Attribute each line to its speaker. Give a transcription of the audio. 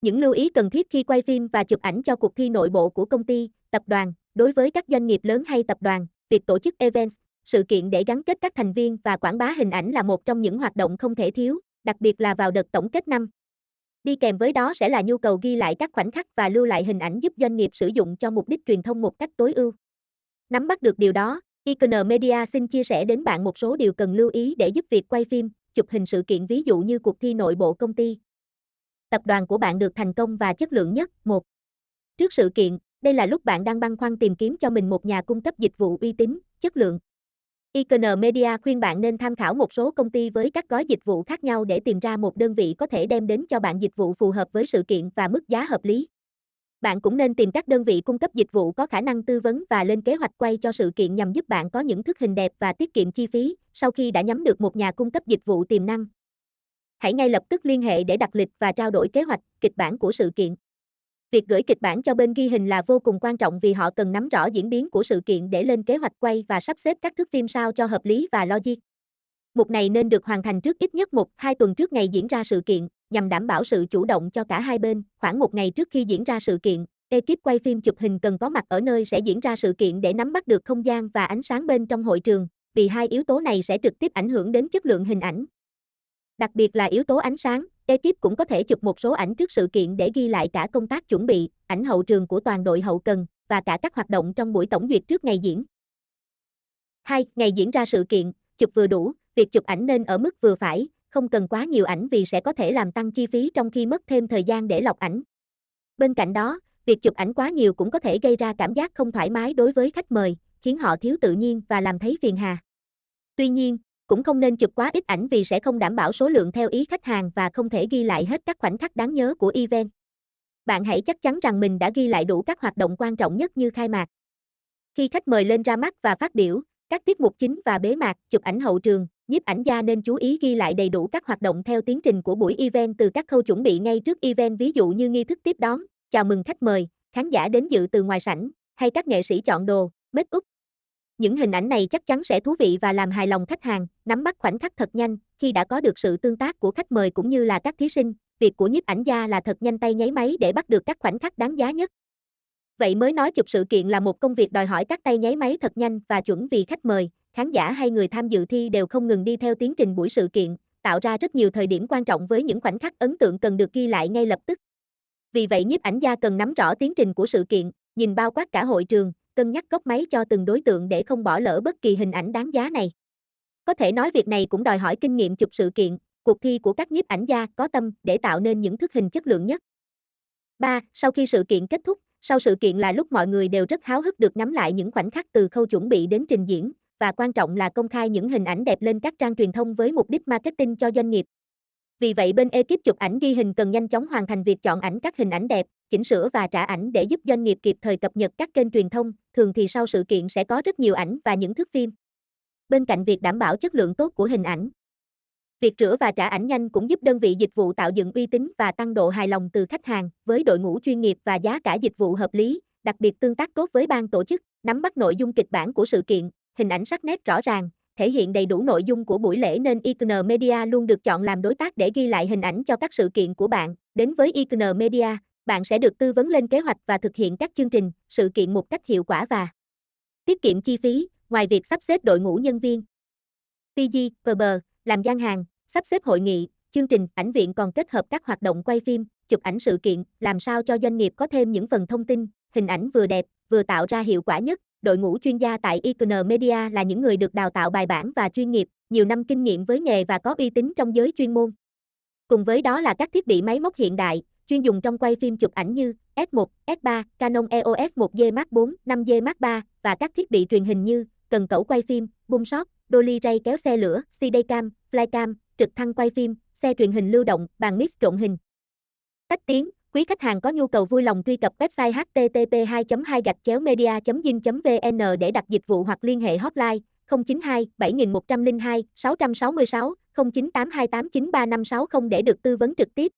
Speaker 1: Những lưu ý cần thiết khi quay phim và chụp ảnh cho cuộc thi nội bộ của công ty, tập đoàn, đối với các doanh nghiệp lớn hay tập đoàn, việc tổ chức event, sự kiện để gắn kết các thành viên và quảng bá hình ảnh là một trong những hoạt động không thể thiếu, đặc biệt là vào đợt tổng kết năm. Đi kèm với đó sẽ là nhu cầu ghi lại các khoảnh khắc và lưu lại hình ảnh giúp doanh nghiệp sử dụng cho mục đích truyền thông một cách tối ưu. Nắm bắt được điều đó, Icon Media xin chia sẻ đến bạn một số điều cần lưu ý để giúp việc quay phim, chụp hình sự kiện ví dụ như cuộc thi nội bộ công ty. Tập đoàn của bạn được thành công và chất lượng nhất. 1. Trước sự kiện, đây là lúc bạn đang băn khoăn tìm kiếm cho mình một nhà cung cấp dịch vụ uy tín, chất lượng. Icon Media khuyên bạn nên tham khảo một số công ty với các gói dịch vụ khác nhau để tìm ra một đơn vị có thể đem đến cho bạn dịch vụ phù hợp với sự kiện và mức giá hợp lý. Bạn cũng nên tìm các đơn vị cung cấp dịch vụ có khả năng tư vấn và lên kế hoạch quay cho sự kiện nhằm giúp bạn có những thức hình đẹp và tiết kiệm chi phí sau khi đã nhắm được một nhà cung cấp dịch vụ tiềm năng. Hãy ngay lập tức liên hệ để đặt lịch và trao đổi kế hoạch, kịch bản của sự kiện. Việc gửi kịch bản cho bên ghi hình là vô cùng quan trọng vì họ cần nắm rõ diễn biến của sự kiện để lên kế hoạch quay và sắp xếp các thước phim sao cho hợp lý và logic. Mục này nên được hoàn thành trước ít nhất một, hai tuần trước ngày diễn ra sự kiện, nhằm đảm bảo sự chủ động cho cả hai bên. Khoảng một ngày trước khi diễn ra sự kiện, ekip quay phim chụp hình cần có mặt ở nơi sẽ diễn ra sự kiện để nắm bắt được không gian và ánh sáng bên trong hội trường, vì hai yếu tố này sẽ trực tiếp ảnh hưởng đến chất lượng hình ảnh. Đặc biệt là yếu tố ánh sáng, ekip cũng có thể chụp một số ảnh trước sự kiện để ghi lại cả công tác chuẩn bị, ảnh hậu trường của toàn đội hậu cần và cả các hoạt động trong buổi tổng duyệt trước ngày diễn. 2. Ngày diễn ra sự kiện, chụp vừa đủ, việc chụp ảnh nên ở mức vừa phải, không cần quá nhiều ảnh vì sẽ có thể làm tăng chi phí trong khi mất thêm thời gian để lọc ảnh. Bên cạnh đó, việc chụp ảnh quá nhiều cũng có thể gây ra cảm giác không thoải mái đối với khách mời, khiến họ thiếu tự nhiên và làm thấy phiền hà. Tuy nhiên, cũng không nên chụp quá ít ảnh vì sẽ không đảm bảo số lượng theo ý khách hàng và không thể ghi lại hết các khoảnh khắc đáng nhớ của event. Bạn hãy chắc chắn rằng mình đã ghi lại đủ các hoạt động quan trọng nhất như khai mạc. Khi khách mời lên ra mắt và phát biểu, các tiết mục chính và bế mạc, chụp ảnh hậu trường, nhiếp ảnh gia nên chú ý ghi lại đầy đủ các hoạt động theo tiến trình của buổi event từ các khâu chuẩn bị ngay trước event ví dụ như nghi thức tiếp đón, chào mừng khách mời, khán giả đến dự từ ngoài sảnh, hay các nghệ sĩ chọn đồ, make up, những hình ảnh này chắc chắn sẽ thú vị và làm hài lòng khách hàng, nắm bắt khoảnh khắc thật nhanh, khi đã có được sự tương tác của khách mời cũng như là các thí sinh, việc của nhiếp ảnh gia là thật nhanh tay nháy máy để bắt được các khoảnh khắc đáng giá nhất. Vậy mới nói chụp sự kiện là một công việc đòi hỏi các tay nháy máy thật nhanh và chuẩn vì khách mời, khán giả hay người tham dự thi đều không ngừng đi theo tiến trình buổi sự kiện, tạo ra rất nhiều thời điểm quan trọng với những khoảnh khắc ấn tượng cần được ghi lại ngay lập tức. Vì vậy nhiếp ảnh gia cần nắm rõ tiến trình của sự kiện, nhìn bao quát cả hội trường, cân nhắc cốc máy cho từng đối tượng để không bỏ lỡ bất kỳ hình ảnh đáng giá này. Có thể nói việc này cũng đòi hỏi kinh nghiệm chụp sự kiện, cuộc thi của các nhiếp ảnh gia có tâm để tạo nên những thức hình chất lượng nhất. 3. Sau khi sự kiện kết thúc, sau sự kiện là lúc mọi người đều rất háo hức được nắm lại những khoảnh khắc từ khâu chuẩn bị đến trình diễn, và quan trọng là công khai những hình ảnh đẹp lên các trang truyền thông với mục đích marketing cho doanh nghiệp. Vì vậy bên ekip chụp ảnh ghi hình cần nhanh chóng hoàn thành việc chọn ảnh các hình ảnh đẹp, chỉnh sửa và trả ảnh để giúp doanh nghiệp kịp thời cập nhật các kênh truyền thông, thường thì sau sự kiện sẽ có rất nhiều ảnh và những thước phim. Bên cạnh việc đảm bảo chất lượng tốt của hình ảnh, việc rửa và trả ảnh nhanh cũng giúp đơn vị dịch vụ tạo dựng uy tín và tăng độ hài lòng từ khách hàng, với đội ngũ chuyên nghiệp và giá cả dịch vụ hợp lý, đặc biệt tương tác tốt với ban tổ chức, nắm bắt nội dung kịch bản của sự kiện, hình ảnh sắc nét rõ ràng, thể hiện đầy đủ nội dung của buổi lễ nên Icon Media luôn được chọn làm đối tác để ghi lại hình ảnh cho các sự kiện của bạn. Đến với Icon Media, bạn sẽ được tư vấn lên kế hoạch và thực hiện các chương trình, sự kiện một cách hiệu quả và tiết kiệm chi phí, ngoài việc sắp xếp đội ngũ nhân viên. PG, PB, làm gian hàng, sắp xếp hội nghị, chương trình, ảnh viện còn kết hợp các hoạt động quay phim, chụp ảnh sự kiện, làm sao cho doanh nghiệp có thêm những phần thông tin, hình ảnh vừa đẹp, vừa tạo ra hiệu quả nhất. Đội ngũ chuyên gia tại Icon Media là những người được đào tạo bài bản và chuyên nghiệp, nhiều năm kinh nghiệm với nghề và có uy tín trong giới chuyên môn. Cùng với đó là các thiết bị máy móc hiện đại, chuyên dùng trong quay phim chụp ảnh như S1, S3, Canon EOS 1D Mark 4, 5D Mark 3 và các thiết bị truyền hình như cần cẩu quay phim, boom shot, dolly ray kéo xe lửa, CD cam, flycam, trực thăng quay phim, xe truyền hình lưu động, bàn mix trộn hình. Tách tiếng, quý khách hàng có nhu cầu vui lòng truy cập website http 2 2 gạch chéo media zin vn để đặt dịch vụ hoặc liên hệ hotline 092 7102 666 0982893560 để được tư vấn trực tiếp.